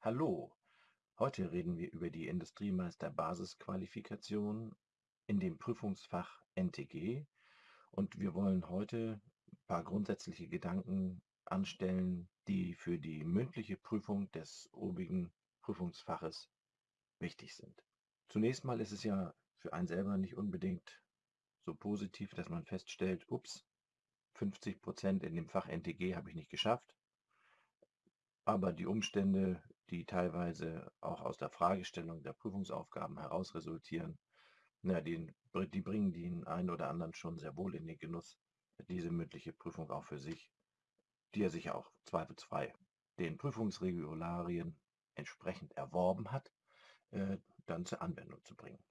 Hallo, heute reden wir über die Industriemeister-Basisqualifikation in dem Prüfungsfach NTG und wir wollen heute ein paar grundsätzliche Gedanken anstellen, die für die mündliche Prüfung des obigen Prüfungsfaches wichtig sind. Zunächst mal ist es ja für einen selber nicht unbedingt so positiv, dass man feststellt, ups, 50 Prozent in dem Fach NTG habe ich nicht geschafft. Aber die Umstände, die teilweise auch aus der Fragestellung der Prüfungsaufgaben heraus resultieren, na, die, die bringen den einen oder anderen schon sehr wohl in den Genuss, diese mündliche Prüfung auch für sich, die er sich auch zweifelsfrei den Prüfungsregularien entsprechend erworben hat, äh, dann zur Anwendung zu bringen.